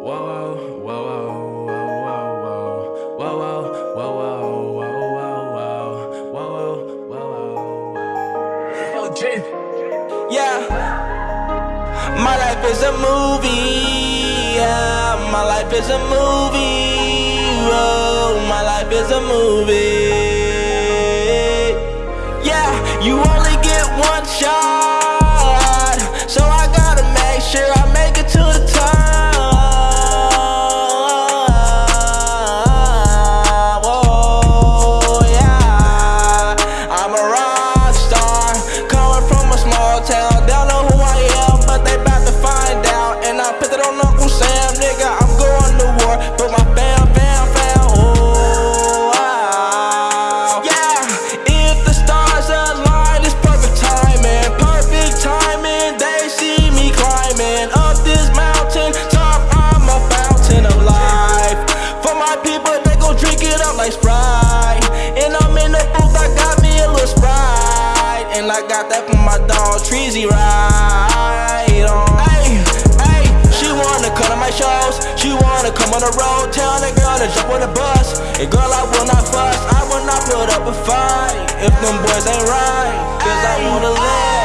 Oh, My life is a movie. Yeah. My life is a movie. Oh, my life is a movie. Yeah. You only get one shot, so I gotta make sure I make it to the top. I got that from my dog Treasy right on. Hey, hey. she wanna come to my shows, she wanna come on the road. Tell that girl to jump on the bus. And girl, I will not fuss, I will not put up a fight if them boys ain't right. Cause ay, I wanna live.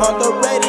on the radio.